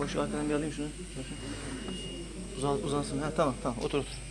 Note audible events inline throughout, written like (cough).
Boş arkadan bir alayım şunu. Uzan, uzansın. Ha, tamam tamam otur otur.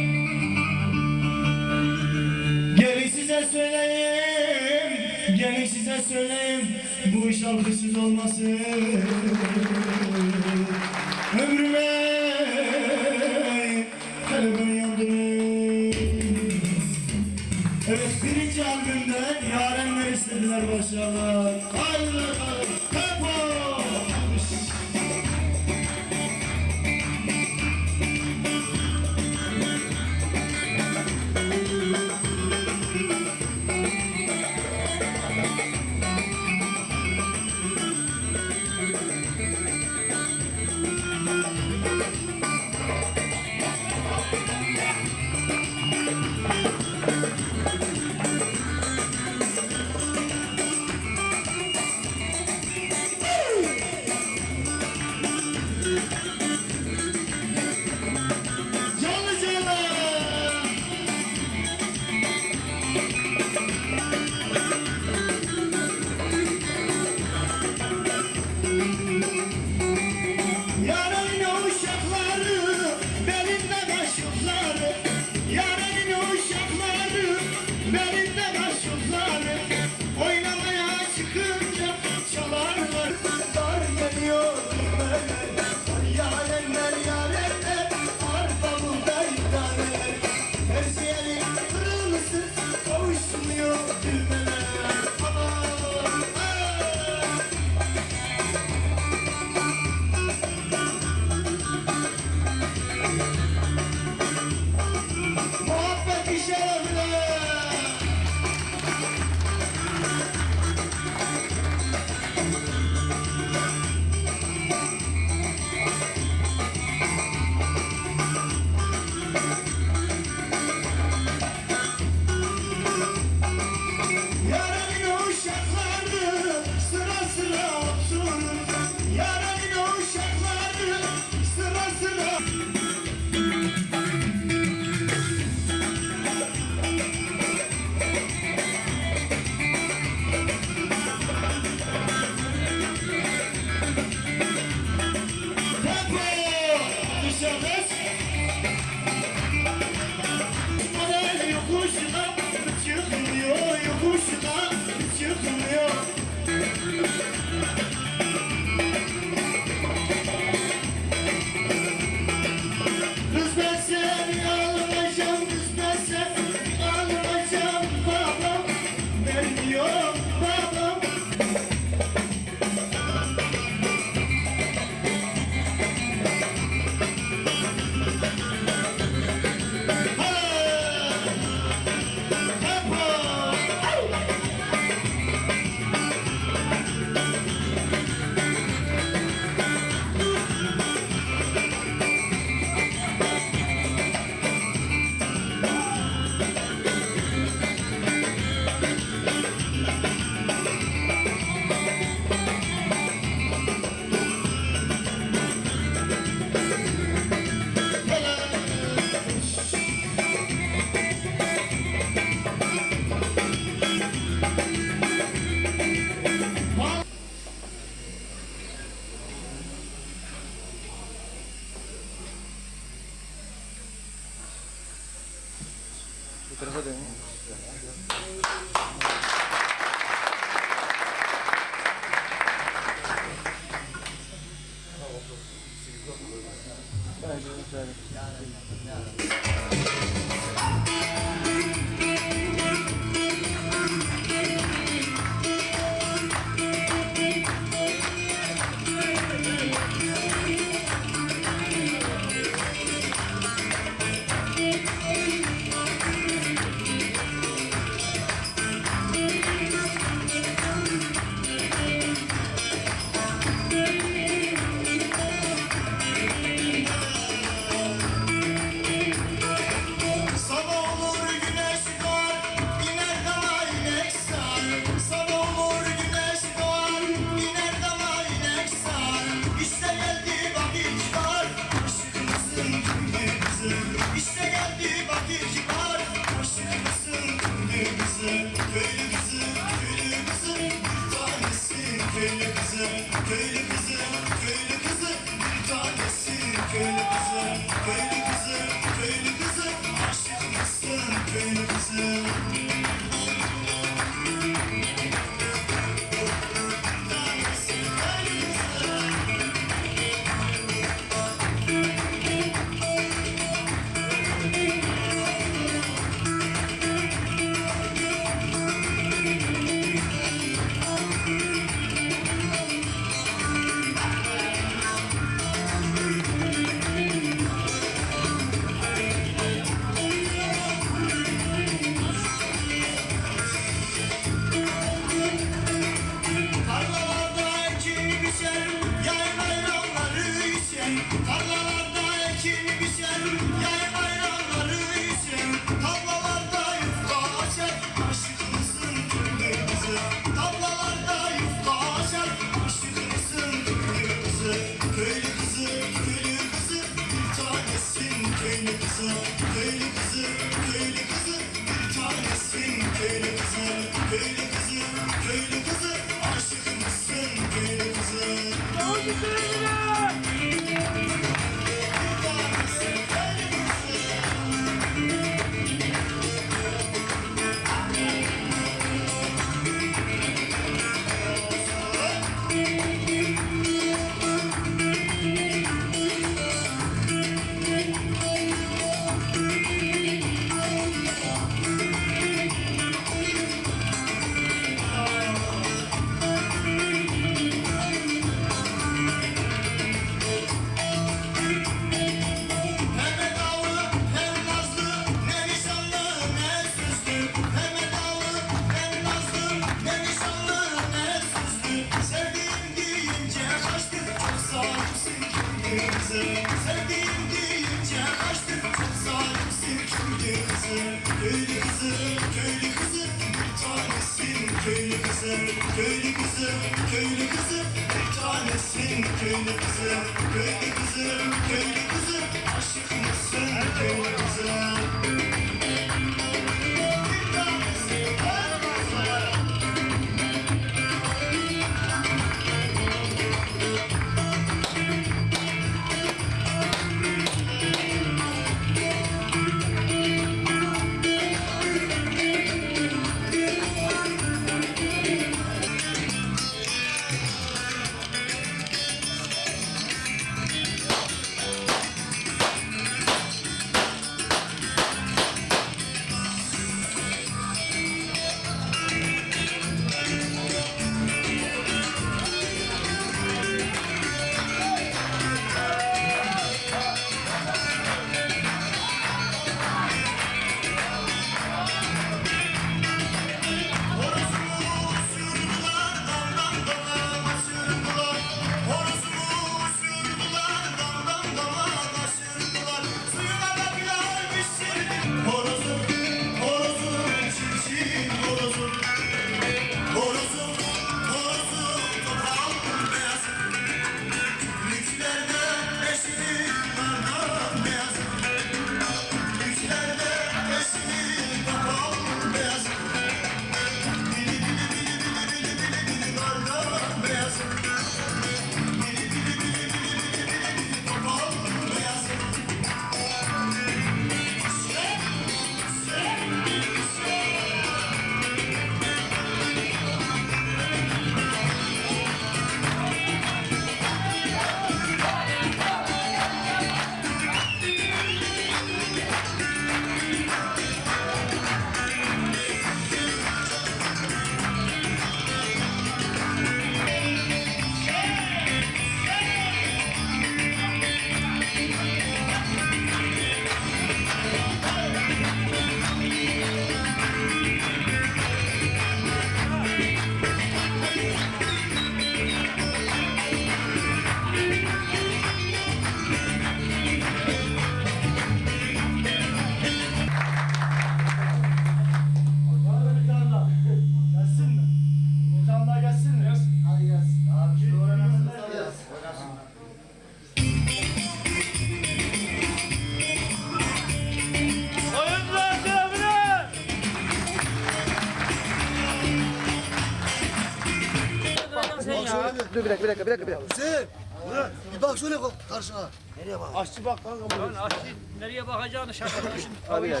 dakika bir dakika bir dakika. Bir dakika. Hüseyin. Ulan bir bak şöyle bak karşına. Nereye bak? Aşçı bak kanka buraya. Lan aşçı nereye bakacağını şaşırdı. Abi ya.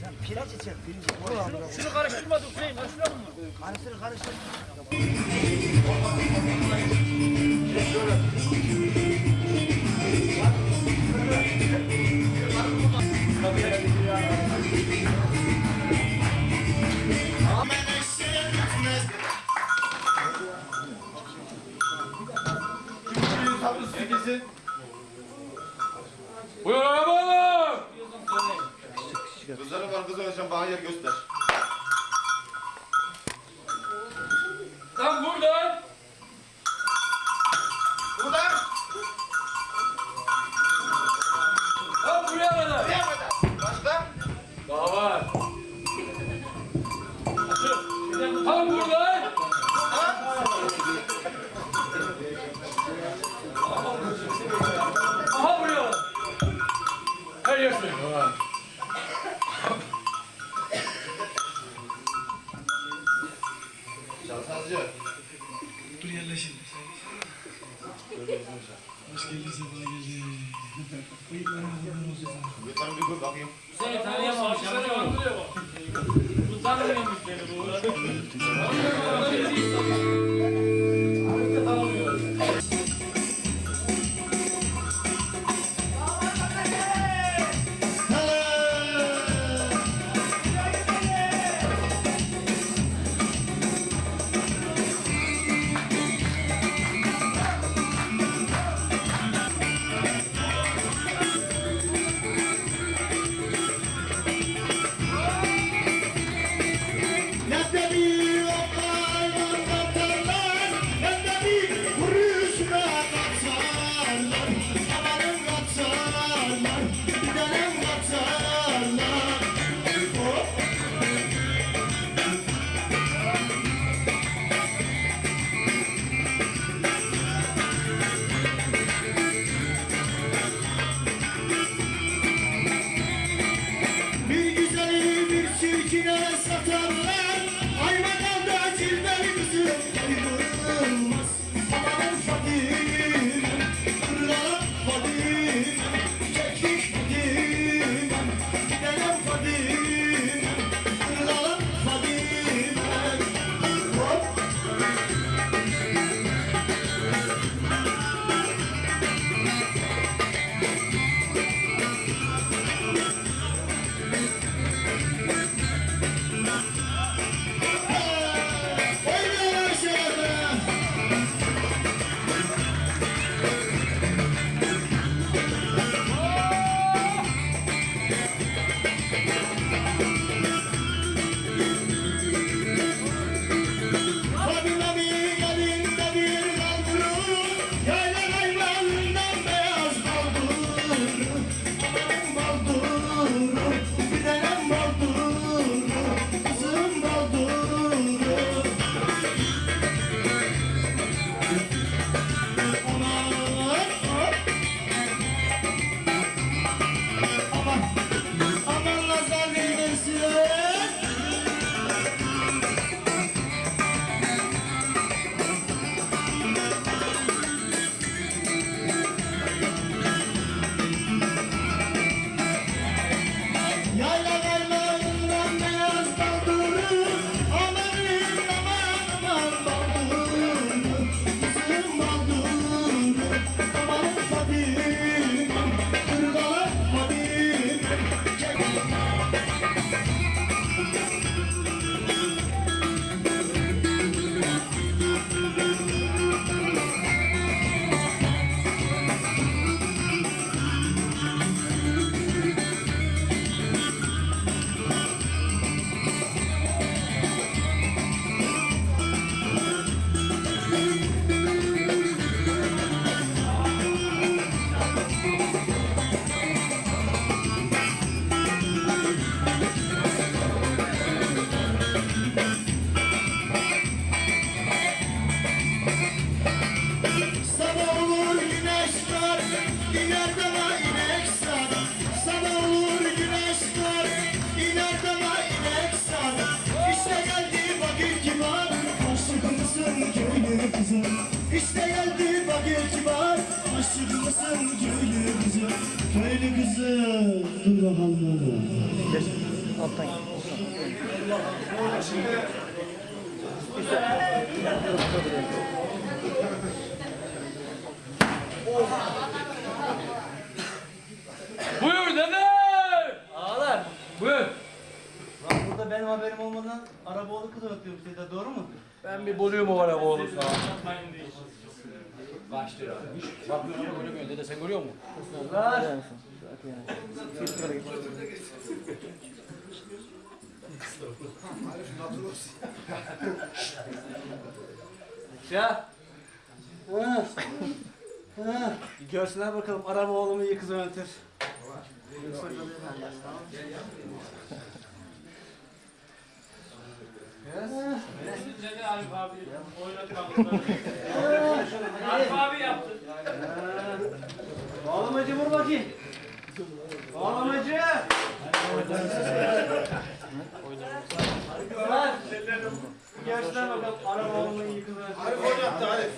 Sen piraç içer pirinç. Şunu, şunu karıştırma Hüseyin. Karıştırma bunu. Karıştır karıştır. Şöyle. arkadaşım bana yer göster. Araba Arabaoğlu kız öpüyorum size doğru mu? Ben bir buluyorum o Arabaoğlu sana. Başlıyor. Bakıyorum görmüyor dede sen görüyor musun? Lan! Ya! Görsünler bakalım Arabaoğlu mu iyi kız yönetir. Bizim Celal Arif abi oynatmadı. Arif abi yaptı. Bağlamacı vur bakayım. Bağlamacı. Lan. Gerçekten bakalım. Arif oğlumun yıkılır. Arif oynattı Arif.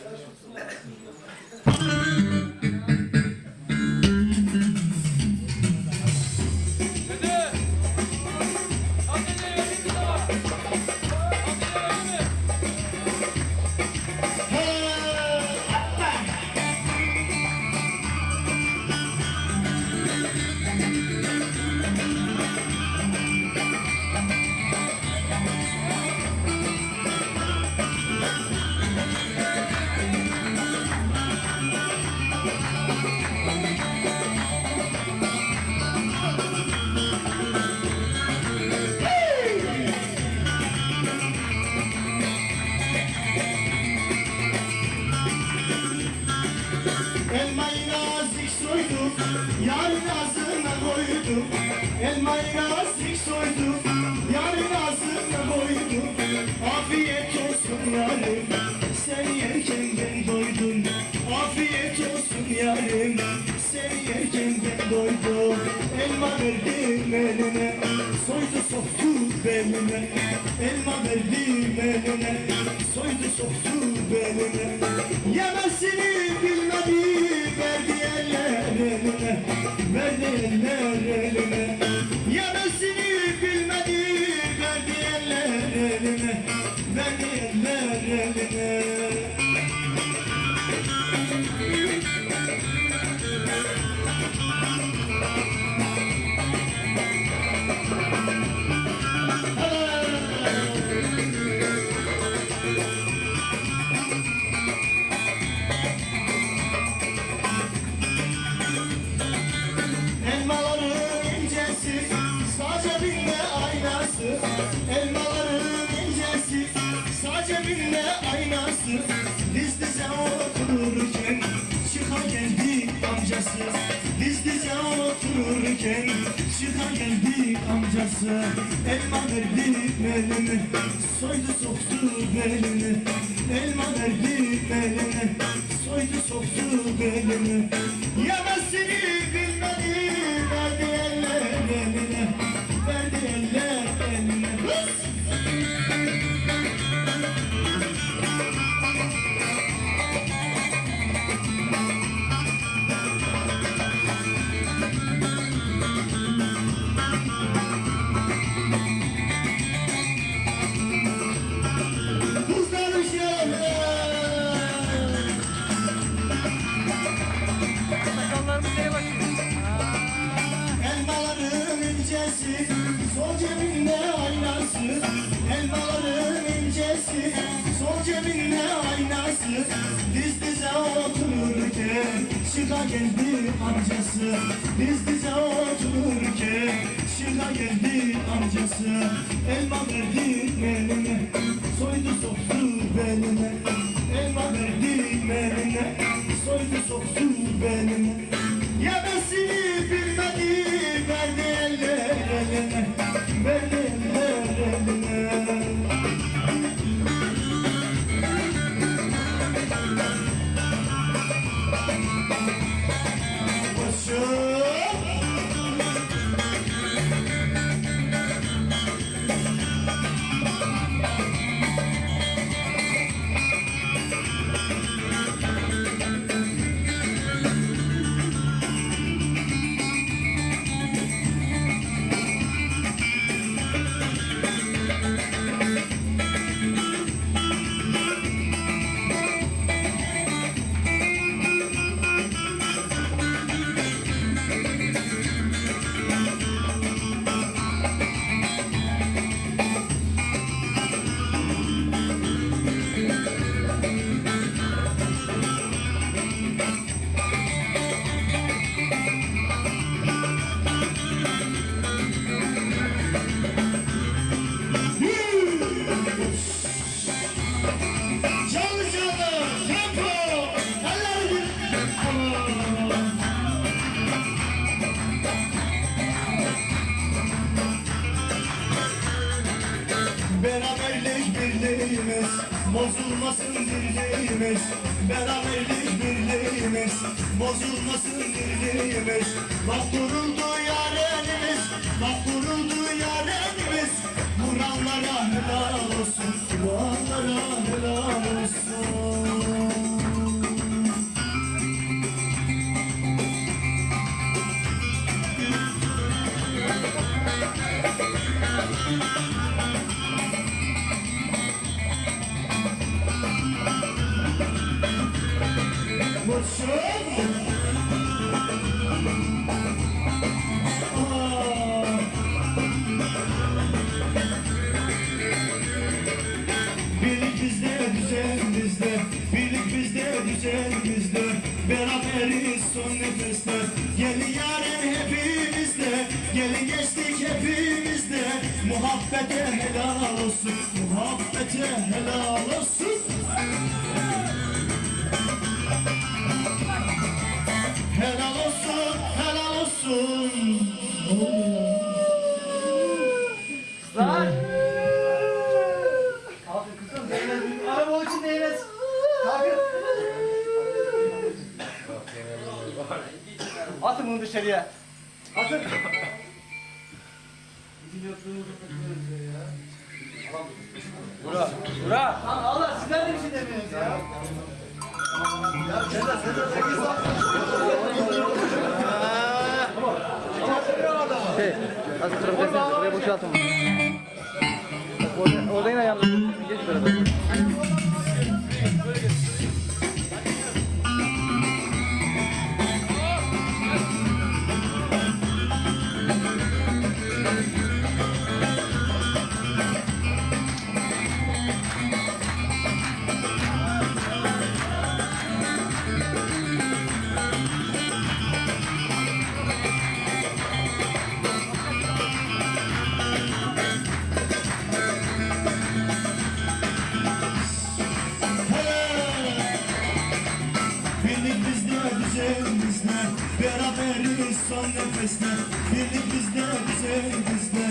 Elmayı nazik soydum, yarın ağzına koydum. Afiyet olsun yarım, sen yerken ben doydum. Afiyet olsun yarım, sen yerken ben doydum. Elma verdim eline, soydu soktu beline. Elma verdim eline, soydu soktu beline. Yemesini bilmedi, verdi eller eline. Verdi eller eline. Yemesini bilmedi, verdi eller eline. Verdi eller eline. Diz dize otururken çıka geldi amcası. Diz dize otururken çıka geldi amcası. Elma verdi eline, soydu soktu belini. Elma verdi eline, soydu soktu belini. Yemesini bilmedi, verdi eller eline. Verdi şıka geldi amcası. Diz dize otururken şıka geldi amcası. Elma verdi eline, soydu soktu beline. Elma verdi eline, soydu soktu beline. Muhabbete helal olsun Helal olsun, helal olsun Lan! Kalkın kızım değmez. Araba için değmez. Kalkın. Atın bunu dışarıya. Birlik bizde, düzen bizde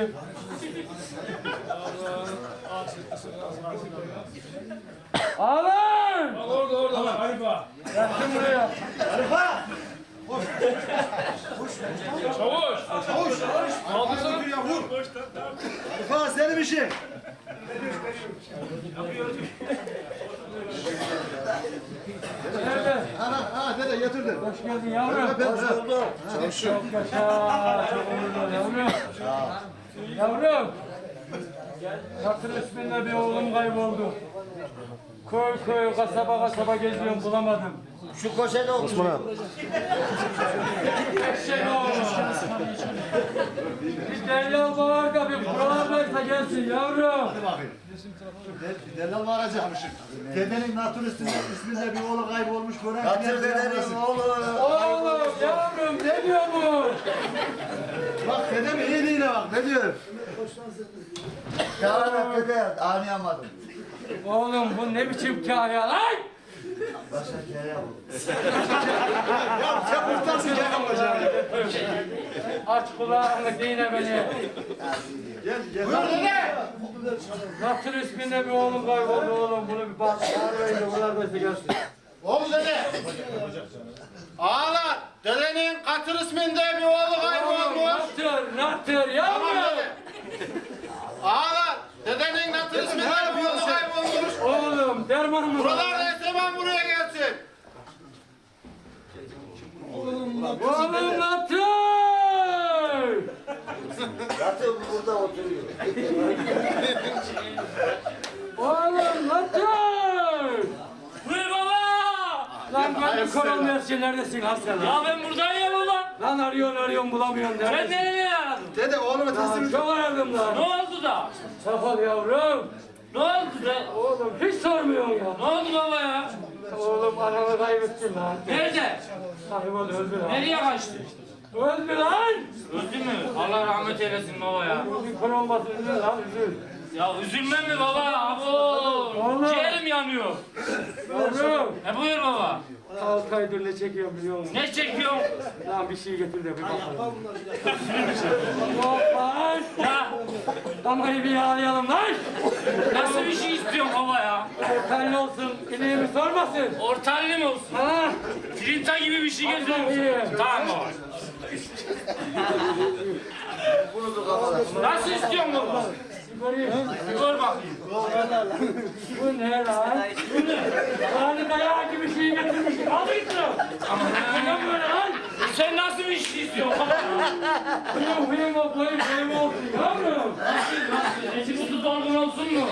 saplısı kim? Ağalar! Orada orada. Harifa. Yaktın buraya. Çavuş. Çavuş. Kaldırsana. Ha senin işin. Nerede? Ha, ha dede getirdim. Hoş geldin yavrum. Hoş bulduk. Çok yaşa. Çok onurlu yavrum. Yavrum. Hatır isminde bir oğlum kayboldu. Köy köy, kasaba kasaba geziyorum bulamadım. Şu koşede otur. Osman abi. Eşek oğlu. Bir dellal var da bir buralardaysa gelsin yavrum. Delal var acımışım. Dedenin naturist isminde bir oğlu kaybolmuş. Gören Yatır dedenin oğlu. Oğlum yavrum ne diyor bu? Bak dedem iyi değil bak. Ne diyor? Ya bak dede anlayamadım. Oğlum bu ne biçim kahya lan? Başka kere bu. Sen kurtarsın hocam. Aç kulağını dine beni. Gel gel. Natır isminde bir oğlum kayboldu oğlum bunu bir bak. Arayın da buralardaysa gelsin. Oğlum dede. Ağalar, dedenin Katır isminde bir oğlu kaybolmuş. Natır, Natır yavrum. Tamam. Ağalar, dedenin Katır isminde bir oğlu şey. kaybolmuş. Oğlum, derman mı? Buralarda Esreman buraya gelsin. Oğlum Natır. Oğlum Natır. Natır burada oturuyor. oğlum Natır. Buyur baba. Lan gönlüm koron versin neredesin lan sen lan? Ya ben buradayım baba. Lan arıyorsun arıyorsun bulamıyorsun Sen neredesin? nereye aradın? Dede oğlunu Lan çok aradım Ne lan. oldu da? Safal yavrum. Ne oldu da? Oğlum hiç sormuyorsun ya. Ne oldu baba ya? Oğlum ananı kaybettin lan. Nerede? Hayvan öldü lan. Nereye kaçtı? Öldü lan. Öldü mü? Allah rahmet eylesin baba ya. Konu olmasın üzül lan üzül. Ya üzülme mi baba? Abo. Oğlum. Ciğerim yanıyor. Yavrum. E buyur baba. Altı aydır ne çekiyorum biliyor musun? Ne çekiyorsun? Lan bir şey getir de bir bakalım. Yok lan. Ya Damayı bir yağlayalım lan. nasıl bir şey istiyorsun baba ya? Ortanlı olsun. İliğimi sormasın. Ortanlı mı olsun? Ha? Filinta gibi bir şey musun? Tamam baba. Nasıl istiyorsun baba? Göreyim. Gör bakayım. Bu ne lan? Bu ne? Yani dayağı gibi şey getirmişsin. Al git lan. Ne böyle lan? Sen nasıl bir şey istiyorsun? Huyum huyum o boyum boyum olsun yavrum. Eti kutu dolgun olsun mu?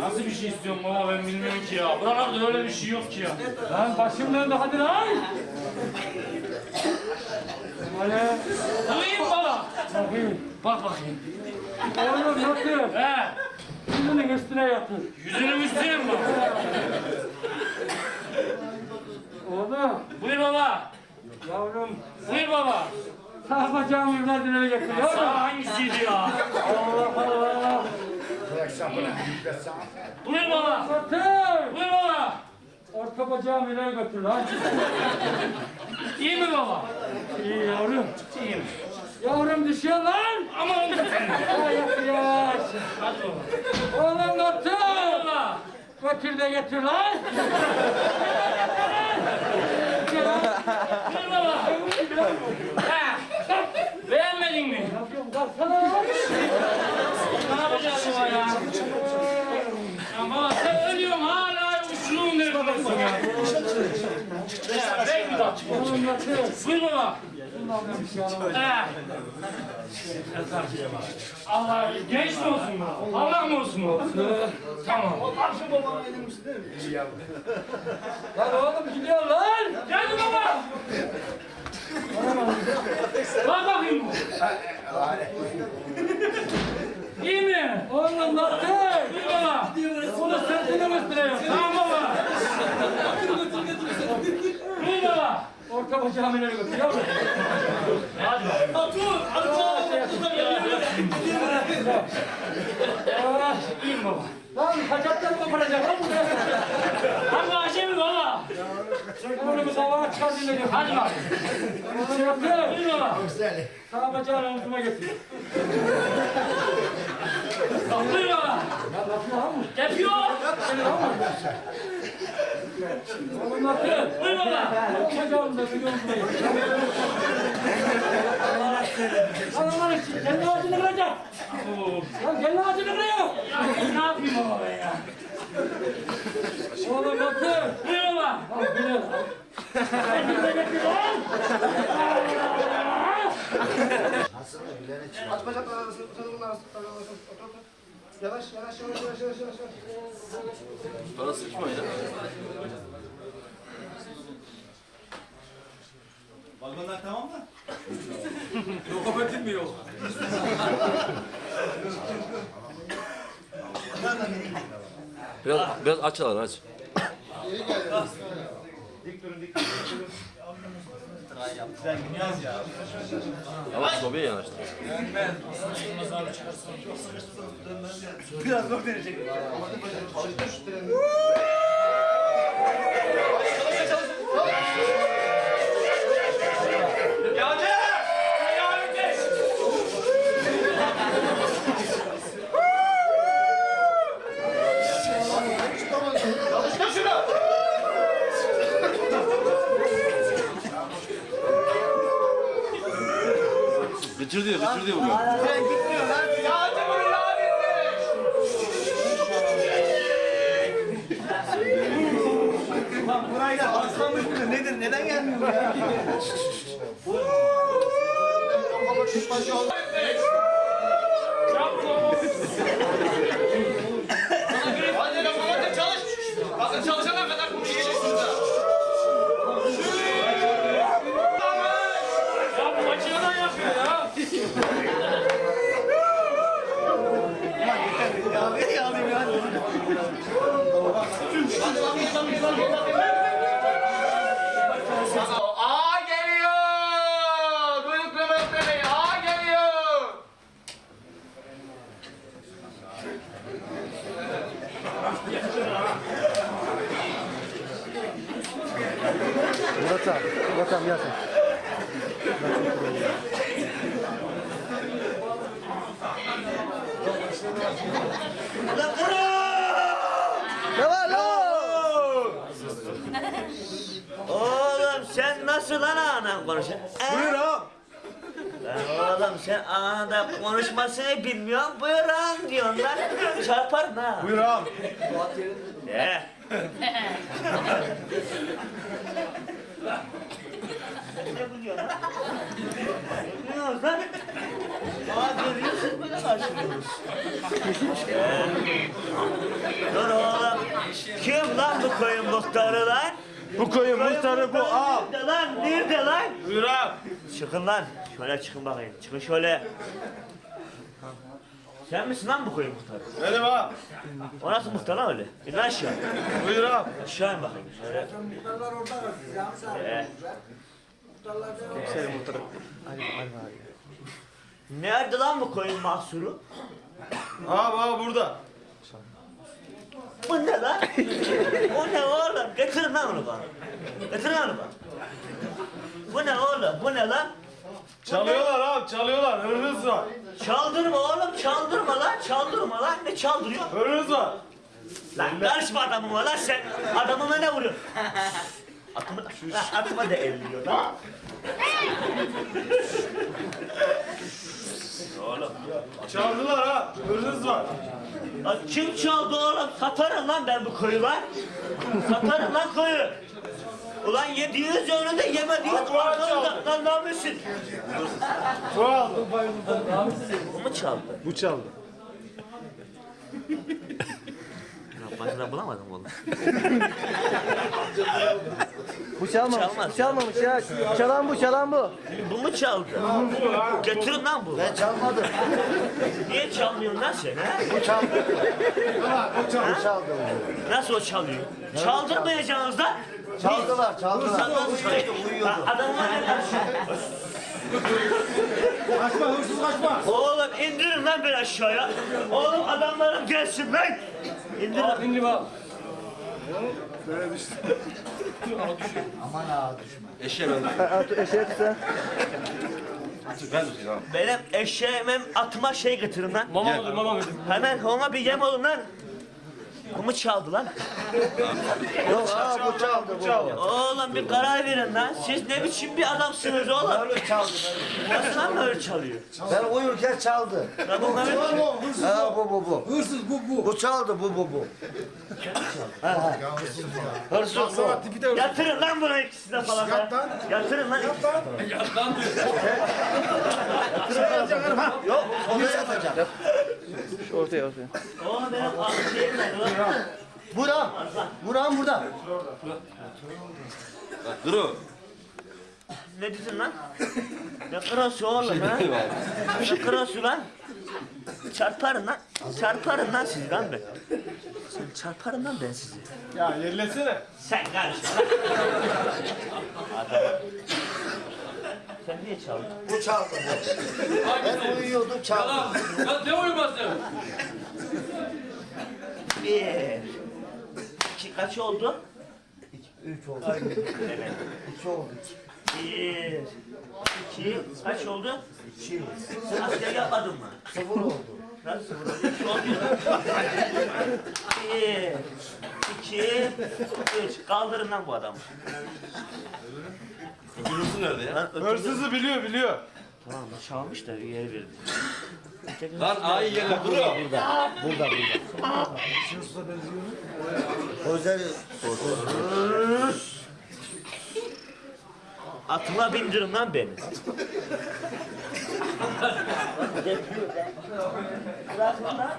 Nasıl bir şey istiyorsun baba ben bilmiyorum ki ya. Buralarda öyle bir şey yok ki ya. Lan başım döndü hadi lan. Hani Duyayım baba. Bakayım. Bak bakayım. Oğlum nasıl? He. Yüzünün üstüne yatır. Yüzünün üstüne mi bak? Oğlum Buyur baba. yavrum Buyur baba. sağ bacağımı evladına getir yavrum. Sağ hangisiydi ya? Allah Allah. Buyur baba. Batır. Buyur baba. Orta bacağımı ileri götür lan. İyi mi baba? İyi yavrum. İyiyim. Yavrum düşüyor lan. Aman. Hadi baba. Oğlum. Baba. Götür de getir lan. Beğenmedin mi? Yapıyorum kalksana. Ne yapacağız ya? Ya baba sen ölüyorsun hala neredesin ya? Ya ben mi kaçayım? Oğlum batır. Buyur baba. Bundan ben bir şey alamam. He. Allah genç mi olsun? Allah mı olsun bu? Tamam. Lan oğlum gidiyor lan. Geldi baba. Bak bakayım. İyi mi? Oğlum batır. Buyur baba. Bunu sırtının üstüne yap. Tamam baba. Buyur baba. Orta bacağımı ileri götür yavrum. Hadi baba. Ah, İyiyim baba. Lan kaçaktan mı koparacak lan buraya? Hangi acemi baba? Onu bir dava çıkar dinle gör. Hadi bak. Oğlum batır. Buyur baba. Sağ bacağını omzuma getir. Buyur baba. Ya lafı lan mı? Yapıyor. Oğlum batır. Buyur baba. Bacağını da bir omzuma getir. Lan lan için kendi ağacını kıracak. Lan kendi ağacını kırıyor. Ya ne yapayım baba ben ya? Oğlum batır. Buyur baba. Lan bu ne lan? Kendine getir lan. Aç bacakları arasını, bacakların arasını. Otur, otur. Yavaş, yavaş, yavaş, yavaş, yavaş, yavaş. Vagonlar tamam mı? (laughs) Lokomotif mi yok? Biraz biraz açılar aç. Ama sobaya yanaştı. Biraz zor deneyecek. Çalıştır şunu. Gıcır diyor, gıcır diyor bugün. Sen gitmiyor lan. Yağcı bunu yağ Lan burayla aslanmış mı? Nedir? Neden gelmiyor ya? kuşbaşı oldu. Hadi lan hadi çalış. Bakın çalışana kadar konuşacaksınız da. Ya bu makineden yapıyor ya. Aa geliyor. Duyduk Mehmet Bey. Aa geliyor. Murat abi. Murat abi gel sen. Ne var lan? Oğlum sen nasıl lan anan konuşuyorsun? Buyur ağam. Lan oğlum sen ananda konuşmasını bilmiyorsun. Buyur ağam diyorsun lan. Çarparım ha. Buyur ağam. De. ne biliyorsun lan? Ne biliyorsun lan? Aa görüyorsun böyle karşılıyoruz. Ee, Dur oğlum. Kim lan bu koyun muhtarı lan? Bu koyun muhtarı bu ağam. Nerede lan? Nerede lan? Buyur ağam. Çıkın lan. Şöyle çıkın bakayım. Çıkın şöyle. Sen misin lan bu koyun muhtarı? Benim ağam. O nasıl muhtar lan öyle? İn lan aşağı. Buyur ağam. Aşağı in bakayım şöyle. Ee, Senin muhtarı. Ali, Ali abi. Nerede lan bu koyun mahsuru? Ağam ağam burada. Bu ne lan? o ne oğlum? Getirin lan onu bana. Getirin onu bana. Bu ne oğlum? Bu ne lan? Çalıyorlar ağam çalıyorlar. Hırsız var. Çaldırma oğlum, çaldırma lan, çaldırma lan. Ne çaldırıyor? Hırsız var. Lan karışma adamıma lan sen. Adamıma ne vuruyorsun? Atımı da, lan atıma da elliyor lan. Oğlum. Çaldılar ha. Hırsız var. Lan kim çaldı oğlum? Satarım lan ben bu koyu lan. Satarım lan koyu. Ulan yediğiniz önünde yemediğiniz arkanızda lan ne yapıyorsun? Bu aldı. Bu mu çaldı? Bu çaldı. (laughs) Başına bulamadım oğlum. Bu çalmamış. Çalmaz. Bu çalmamış ya. Çalan bu, çalan bu. Bu mu çaldı? Getirin lan bu. Ben çalmadım. Niye çalmıyorsun lan sen ha? Bu çaldı. Bu çaldı. Bu çaldı. Nasıl o çalıyor? Çaldırmayacaksınız lan. Çaldılar çaldılar. Senden Uyuyordu. Adamlar ne karşı? Kaçma hırsız kaçma. Oğlum indirin lan beni aşağıya. Oğlum adamlarım gelsin lan. İndirin. İndim abi. Ha, at, eşeğe tut sen. Benim eşeğime atıma şey getirin lan. Mama mıdır mama mıdır? Hemen ona bir yem olun lan. Bu mu çaldı lan? (laughs) Yok aa bu çaldı bu. çaldı. Oğlum bir karar verin lan. Siz ne biçim bir adamsınız oğlum? Böyle çaldı. Nasıl lan böyle çalıyor? Ben uyurken çaldı. Lan bu Mehmet Ha bu bu bu. Hırsız bu bu. Bu çaldı bu bu bu. Hırsız bu. Yatırın lan bunu ikisine falan. Yat lan. Yatırın lan. Yok onu yapacağım. Şu ortaya ortaya. Oğlum benim aklım şeyim nerede lan? Buram. Buram burada. Ne dedin lan? Ne kırası oğlum ha? Ne kırası lan? Çarparım lan. Çarparım lan sizi lan ben. Sen çarparım lan ben sizi. Ya yerlesene. Sen karışma lan. Adam. Sen niye çaldın? Bu çaldı. Ben uyuyordum çaldı. Yalan. Ya ne uyuması? Bir. İki kaç oldu? Üç oldu. İki oldu. Bir. İki. Kaç oldu? İki. Sen asker yapmadın mı? Sıfır oldu. Nasıl burada? Üç oldu. Bir. iki, üç. Kaldırın lan bu adamı. Öbürüsü nerede ya? Lan ötürü- Hırsızı biliyor biliyor. Tamam çalmış da yer verdi. Lan ayı yerle duruyor. Özel Atıma bindirin lan beni. Yapıyor be. Bırakın lan.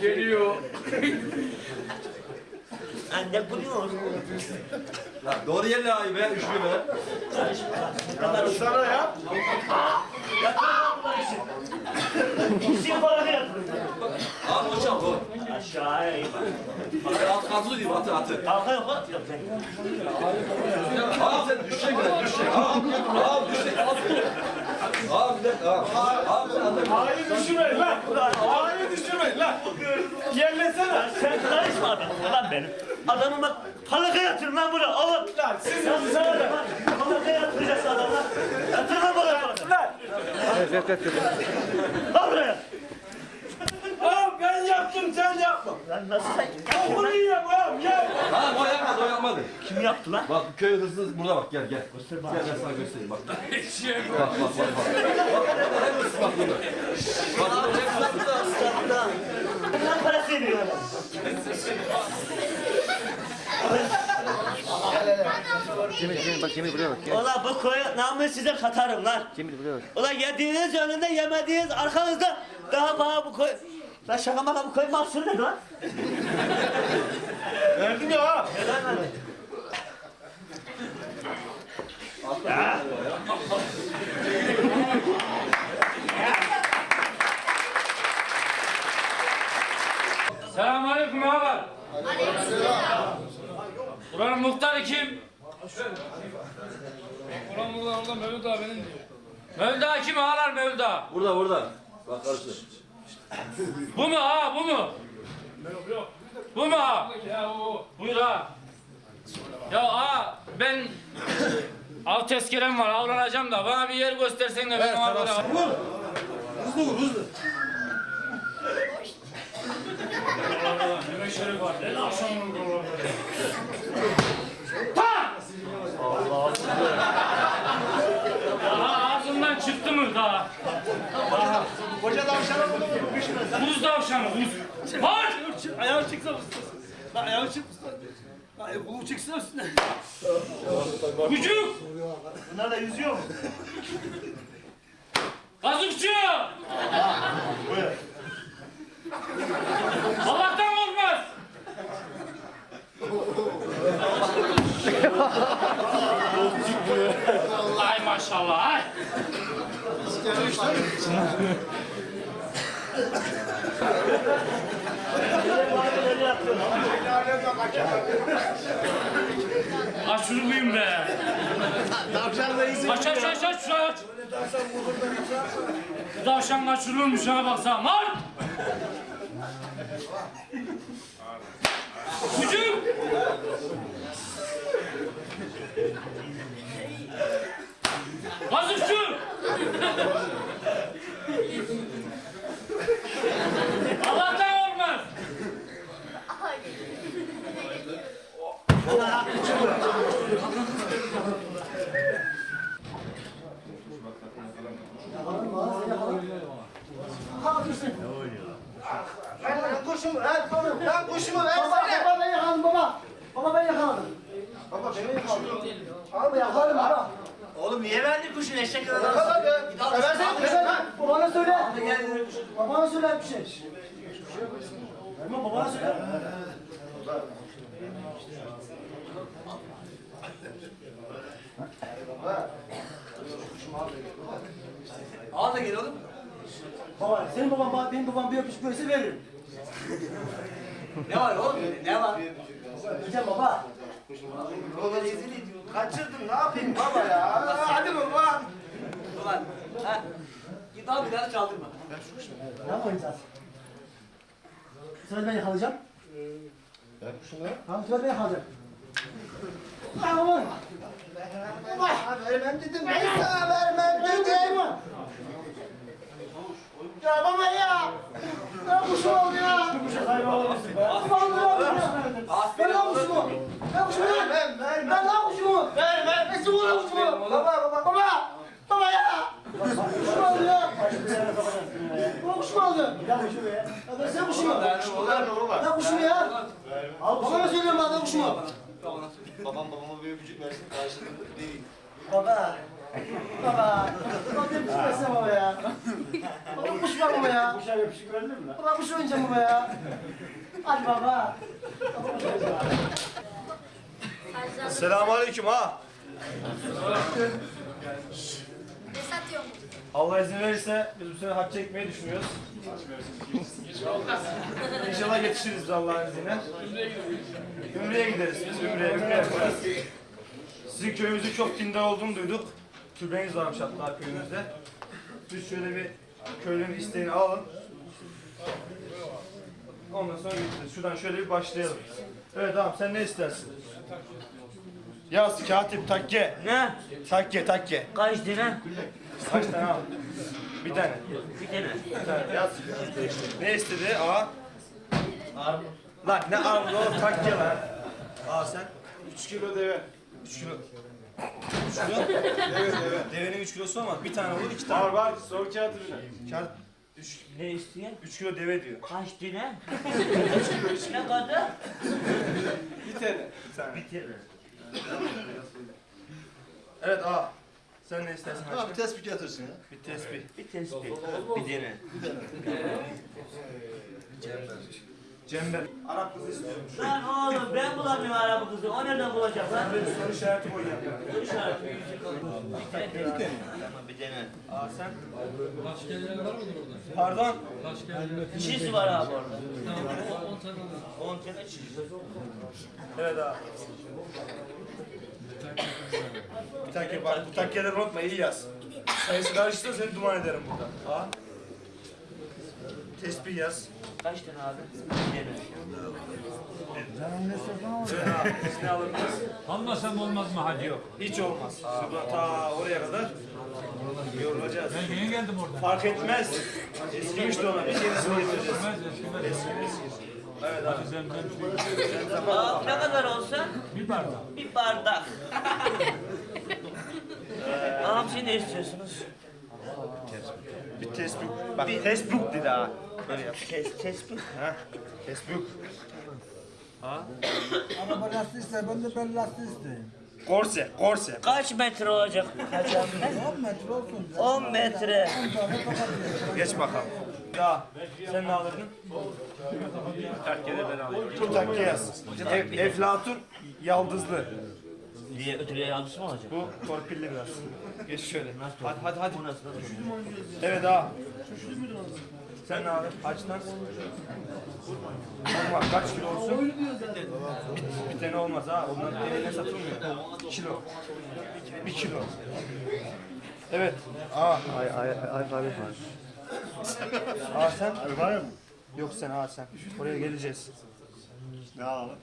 Geliyor. Anne buluyor. Lan doğru yerine ay be, üçlü be. Sana ya. İkisini bana yatırın. Abi hocam o. Aşağıya iyi bak. At, atlı diyeyim, atı, atı. Arka yok ben. Abi sen düşecek mi? Düşecek. Abi, abi düşecek. Abi, abi bir dakika. Abi, abi sen atı. Ağayı düşürmeyin lan. Ağayı düşürmeyin lan. Yerlesene. Sen karışma adam. Lan benim. Adamı bak. Palaka yatırın lan buraya. Alın. Lan siz Sen sana da. Palaka yatıracağız adamlar. Yatırma bana palaka. lan. Evet evet evet. Al buraya. Ağam ben yaptım sen yapma. Lan nasıl sen? Bunu yiyem ağam gel. Ha, o yapmadı, o yapmadı. Kim yaptı lan? Bak köy hırsız burada bak, gel gel. Gel ben sana göstereyim (laughs) bak. Bak bak bak bak. Bak bak hep hırsız bak burada. Bak burada hep hırsız. Bundan parası veriyor adam. Cemil Cemil bak Cemil buraya bak. Gel. Ulan bu koyu namı size katarım lan. Cemil buraya bak. Ulan yediğiniz önünde yemediğiniz arkanızda daha bana bu koy... Lan şaka maka bu koy mahsul ne lan? Verdim ya ağam. Neden lan? Selamünaleyküm ağalar. Buranın muhtarı kim? Ulan burada orada Mevlüt abinin diyor. Mevlda kim ağalar Mevlda? Burada burada. Bak karşı. Bu mu ha bu mu? Yok yok. Bu mu ha? Ya. Buyur ha. Ya ha ben av tezkerem var avlanacağım da bana bir yer göstersen de ben ona göre av- Hızlı vur hızlı. Ne şeref var. Ne akşam olur. Aha ağzından çıktı mı daha? Koca tavşana bunu vur. Buz tavşanı buz. Var! Ayağı çıksa ustasın. Lan ayağı çık usta. Lan kulu çıksa üstüne. Kucuk! Bunlar da yüzüyor mu? Kazıkçı! Allah'tan korkmaz! Ay maşallah! (laughs) Aç şunu buyum be! Tavşan da izin. Aç aç aç aç şunu aç! Bu tavşan kaçırılmış ha baksana lan! Kucuk! Kazıkçı! Allah'tan olmaz! Lan kuşumu ver. Lan kuşumu ver. Baba, ben yakaladım baba. Baba ben yakaladım. Baba beni yakaladı. Abi yakaladım baba. Oğlum niye verdin kuşun eşek kadar? Yakaladı. Versene lan. Babana söyle. Babana söyle bir şey. Verme babana söyle. Al da gel oğlum. Baba senin baban benim babam bir öpüş böylese veririm. Ne var oğlum? Ne var? Gideceğim baba. Baba rezil ediyor. Kaçırdın ne yapayım baba ya? Hadi baba. Ulan ha. Git al bir daha çaldırma. Ne yapacağız? Sıra ben yakalayacağım. Ver kuşunu. Tamam sıra ben yakalayacağım. Aman. Baba vermem dedim. Ben sana vermem dedim. Ya baba ya. Ne kuşu oldu ya? Ne yapıyorsun? Ben ne kuşumu? Ne kuşumu? Ben ne kuşumu? Vermem. Nasıl bu ne kuşumu? Baba baba. Baba! Baba ya! Kuşum oldu ya! Bu kuş mu aldın? Ya kuşu be. Ya ben sen kuşu mu? Ya kuşu mu ya? Al bana söylüyorum lan kuşu mu? Babam babama bir öpücük versin karşılığında değil. Baba. Baba. Baba öpücük versene baba ya. Baba kuş var baba ya. Kuşa öpücük verdin mi? Baba kuş oynayacağım baba ya. Hadi baba. Baba kuş oynayacağım. Selamun aleyküm ha. Ne satıyor mu? Allah izin verirse biz bu sene hac çekmeyi düşünüyoruz. İnşallah yetişiriz biz Allah'ın izniyle. Ümre'ye gideriz biz, Ümre'ye, Ümre yaparız. Sizin köyümüzün çok dindar olduğunu duyduk. Türbeniz varmış hatta köyümüzde. Biz şöyle bir köylünün isteğini alalım. Ondan sonra gideceğiz. Şuradan şöyle bir başlayalım. Evet tamam sen ne istersin? Yaz katip takke. Ne? Takke takke. Kaç tane? Kaç tane al? Bir tane. Bir tane. Bir tane yaz. Ne istedi? A. Armut. Lan ne armut oğlum takke lan. A sen? 3 kilo deve. 3 kilo. 3 kilo? deve deve. Devenin 3 kilosu ama bir tane olur iki tane. Var var sor kağıt ürünü. Kağıt. 3 Ne istiyor? 3 kilo deve diyor. Kaç tane? (laughs) ne kadar? Bir tane. Bir tane. Bir tane. Evet A. Sen ne istersin? Abi tespih getirsin ya. Bir tespih. Bir tespih. Bir tane. Cember. Arap kızı istiyorum. Lan oğlum ben bulamıyorum araba kızı. O nereden bulacak lan? Böyle soru işareti koy yanına. Soru işareti. Bir. Bir tane. Tamam bir tane. A sen? Kaç kere var mıdır orada? Pardon. Kaç kere? Çiz var abi orada. Tamam, 10 tane var. 10 tane çiz. Evet A. Bir takke bak bu takkeleri unutma iyi yaz. Sayısı karışırsa seni duman ederim burada. A. Tespih yaz. Kaç tane abi? Bir tane. Evet A. Siz ne alırdınız? Almasam olmaz mı hacı? Yok. Hiç olmaz. Şuradan ta oraya kadar yorulacağız. Ben yeni geldim oradan. Fark etmez. Eskimiş de ona. Bir yenisini getireceğiz. Eskimez, eskimez. Evet abi. Zemzem ne kadar olsa? bir bardak. Bir bardak. (laughs) Ağam siz ne istiyorsunuz? Bir tespih. Bak tespih dedi ha. Böyle yap. Tes, tespih. Ha. Tespih. Araba lastiği ister, ben de ben lastiği isteyeyim. Korse. Korse. Kaç metre olacak hacam? 10 metre olsun. 10 metre. 10 tane kapatıyor. Geç bakalım. Ya sen ne alırdın? Takkede ben alayım. Bu takke yaz. Eflatun yaldızlı. Diye ötürüye yanlısı mı olacak? Bu torpilli biraz. Geç şöyle. Hadi hadi hadi. Bu nasıl? nasıl? Evet ha. Sen ne alırdın? Açtan. Olmaz. Kaç kilo olsun? Bir, bir tane olmaz ha. Onlar eline satılmıyor. Kilo. Bir kilo. Evet. Aa. Ay ay ay abi var. Aa sen? Var mı? Yok sen aa sen. Oraya geleceğiz. Ne alalım?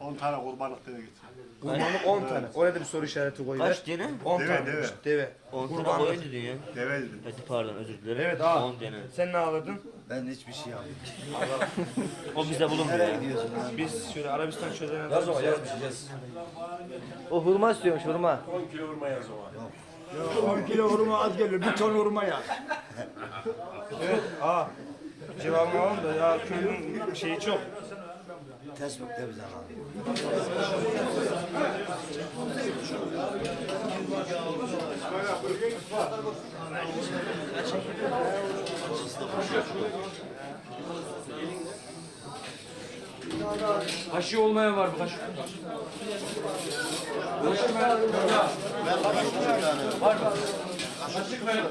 10 tane kurbanlık deve getir. Kurbanlık 10 tane. Oraya da bir soru işareti koy. Kaç tane? 10 Deve, tane. deve. Deve. 10 tane Kurbanlık. koyun dedin ya. Deve dedim. Hadi pardon özür dilerim. Evet aa. 10 tane. Sen ne alırdın? Ben hiçbir şey yapmadım. (laughs) O bizde bulunmuyor. Gidiyorsun lan? Biz şöyle Arabistan çölerine... Yaz o yaz bir şey yaz. O hurma istiyormuş hurma. 10 kilo hurma az geliyor. Bir ton hurma ya. Evet aa. Cevabını alalım da ya köylünün şeyi çok. De bize alalım. Haşı olmayan var mı? Haşı. Haşı haşı olmayan mı?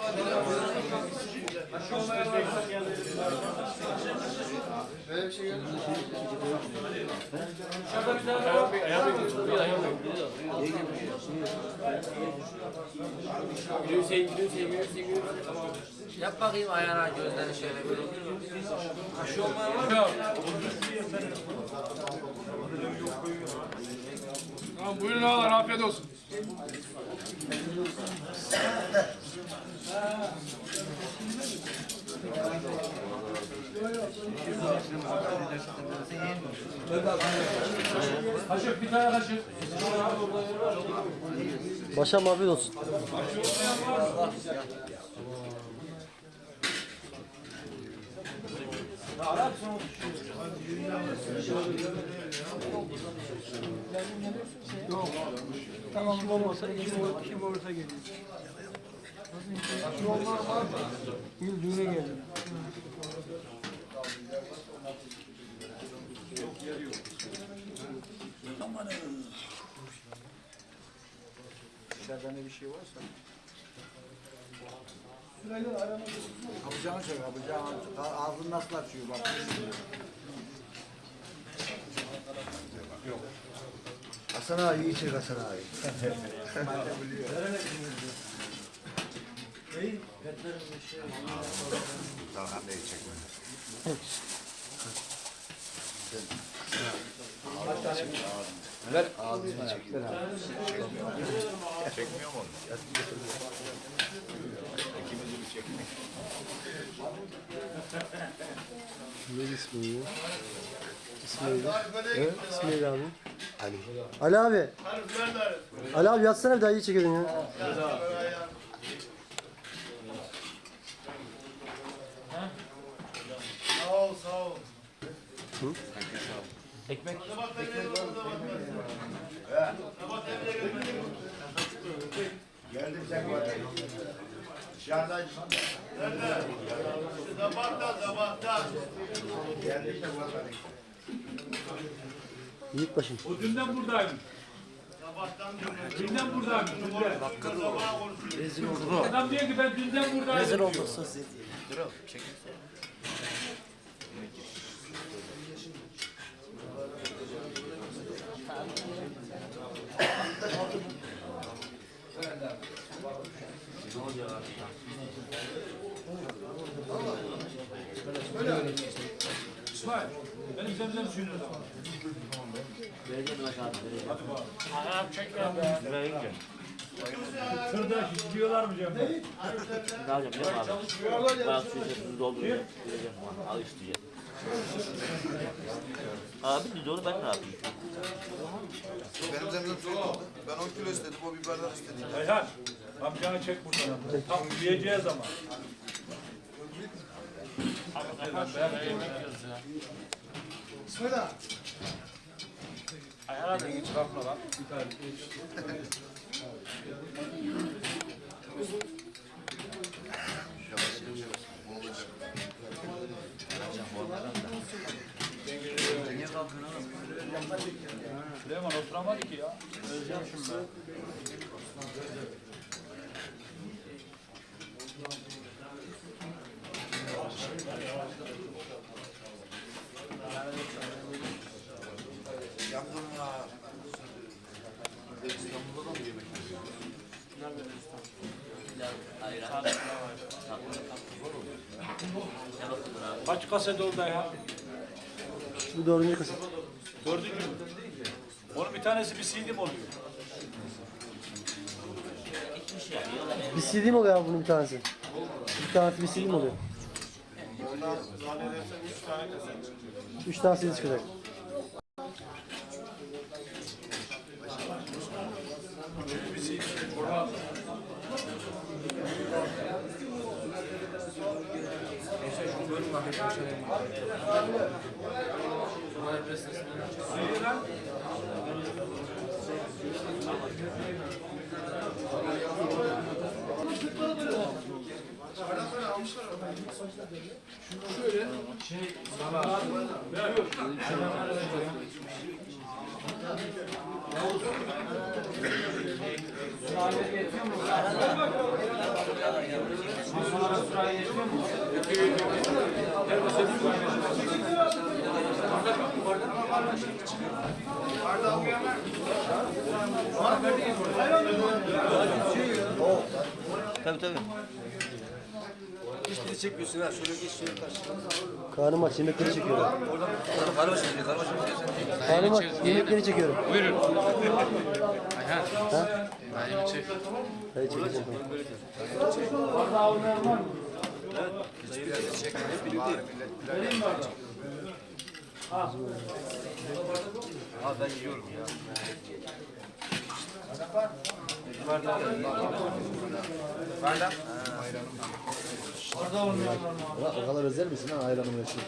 Böyle bir şey mü? Dışarıda bir tane daha. Yap bakayım ayağına gözlerini şöyle bir. Aşı olmayan var mı? Tamam buyurun ağalar afiyet olsun. Kaşık bir tane kaşık. Başa afiyet olsun. Tamam olmasa kim, ol- kim olursa geliyor. Olmaz var mı? Gül düğüne geldi. İçeride ne bir şey varsa. Kapacağını çek, kapacağını. Ağzını nasıl açıyor bak. Hasan abi iyi çek Hasan abi. Tamam neyi çekme. Çekmiyor mu onu? Ne ismi ya? Neydi? He? Neydi abi? Ali. Ali abi. Ali abi yatsana bir daha iyi çekiyordun ya. Sağ ol sağ ol. Ekmek. Geldim sen var. Dışarıdan Nerede? Sabahtan sabahtan. geldim sen var. Yiğit başım. O dünden buradaymış. Dünden buradaymış. Dünden. sabah konuşuyor. Adam diyor ki ben dünden buradaydım. Rezil olduk. İsmail, benim zemzem suyunu da var. Anam çekme be. Tırda diyorlar mı Cem? Ne alacağım biliyor musun abi? Bayağı su içerisinde dolduruyor. Vereceğim bana. Al diye. Abi biz onu ben ne yapayım? Benim zemzem suyu oldu. Ben 10 kilo istedim, o biberden istedi. Ayhan, amcanı çek buradan. Tam yiyeceğiz ama. İsmail ağa. Ayhan abi hiç kalkma lan. Bir tane. Süleyman oturamadı ki ya. Özlemişim ben. Yangın var. İstanbul'da da mı yemek Kaç kaset oldu ya? Bu dördüncü kaset. Dördüncü mü? Onun bir tanesi bir CD mi oluyor? Bir CD mi oluyor bunun bir tanesi? Bir tanesi bir CD mi oluyor? Ondan zannedersem 3 tane kazanacak. 3 tane sizi çıkacak. Thank you almışlar Şöyle şey sana Arda uyanlar. Arda uyanlar. Tabii tabii. Hiçbiri çekmiyorsun ha. Şöyle geç şöyle karşı. Karnım aç yemekleri çekiyorum. Oradan başı çekiyor. Karı başı çekiyor. Karnım aç yemekleri çekiyorum. Buyurun. Ha? Ayhan çek. Hadi çekeceğim. Hiçbir yerde çekmedi. Bari millet bile Ha ben yiyorum ya. Ulan o kadar özel misin ha ayranım yaşıyor.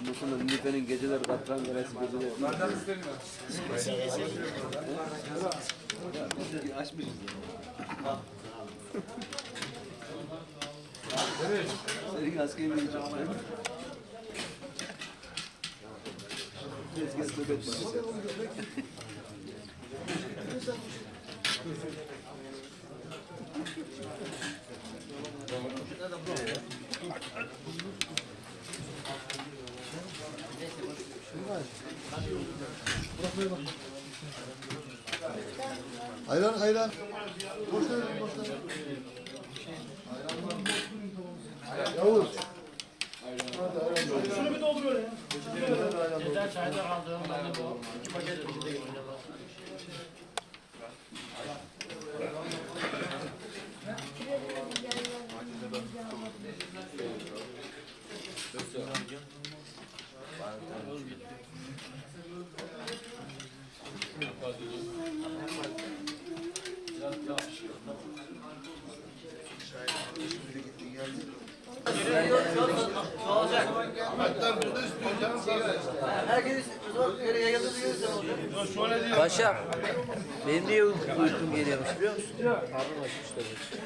Ondan sonra Nilüfer'in geceleri katran garası geceleri. Açmışız ya. Senin askeri mi çok değil mi? Tezgah nöbet var. Ayran ayran. Boş ver boş ver. Yavuz. Şunu bir dolduruyor ya. Yeter çayda kaldığım ben de bu. İki paket içinde getirdim. Paşam, benim niye uykum, uykum geliyormuş biliyor musun? Karnım açmış tabii.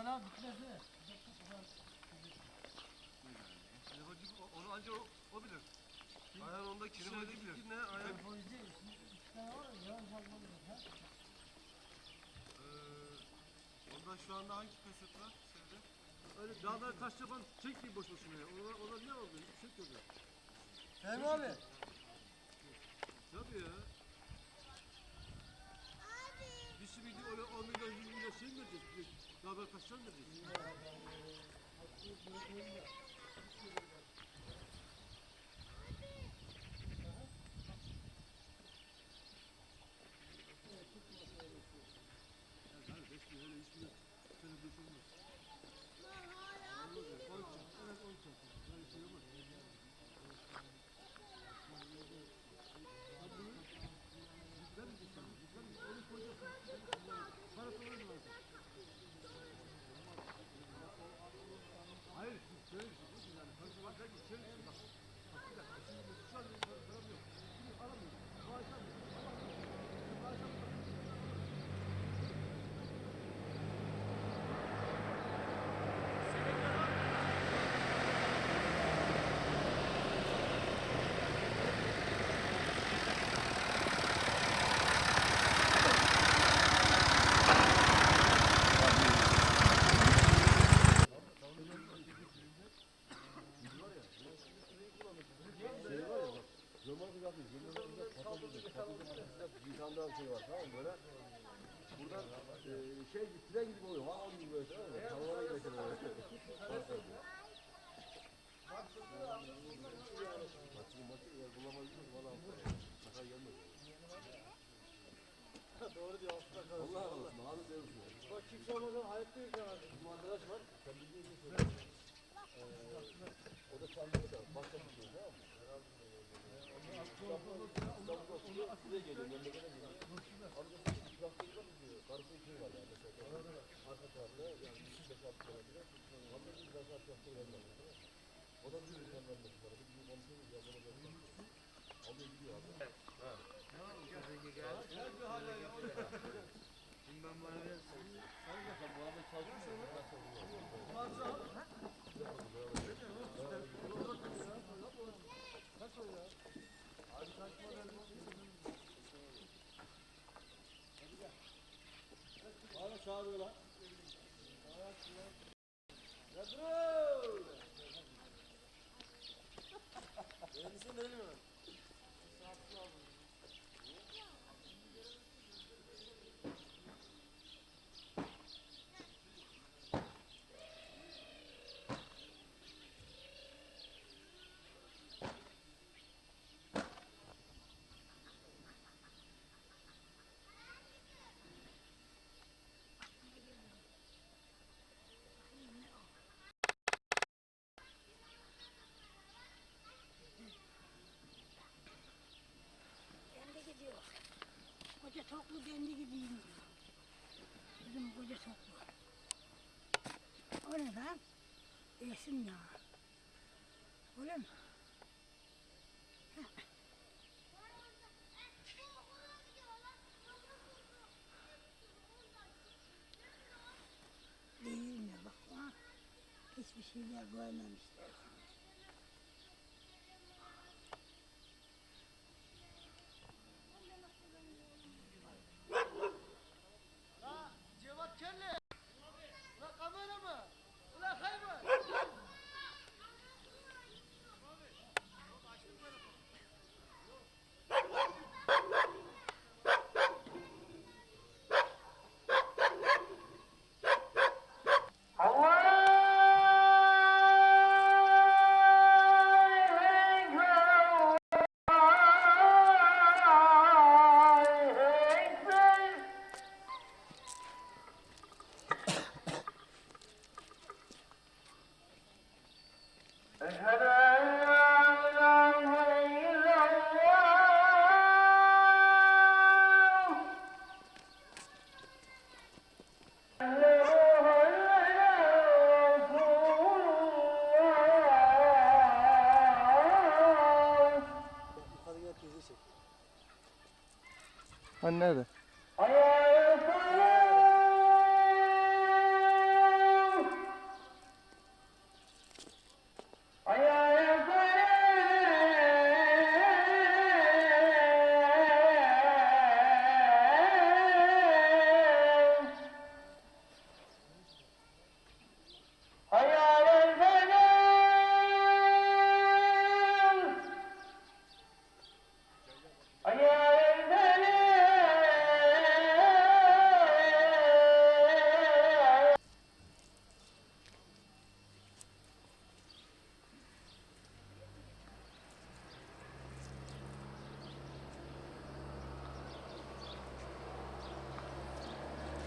Binga binga binga. Onu anca o, o bilir. Ayhan onda kiremedi bilir. Ne ayhan? Onda şu anda hangi kaset var? Şeyde? Öyle dağda taş yapan çek bir boş boşuna ya. Ona, ona ne oldu? Çek oldu. Fehmi abi. Tabii ya. Biz şimdi öyle 10 milyon 100 milyon şey mi vereceğiz? Dağda taşlar mı vereceğiz? şey kadar yesin ya. Öyle? another.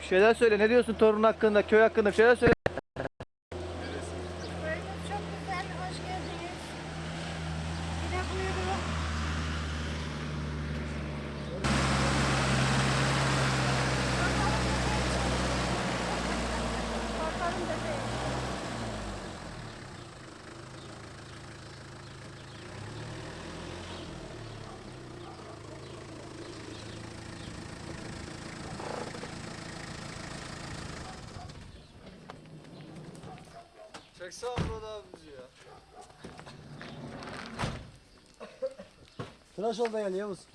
Bir şeyler söyle. Ne diyorsun torun hakkında, köy hakkında bir şeyler söyle. jovem Beleus.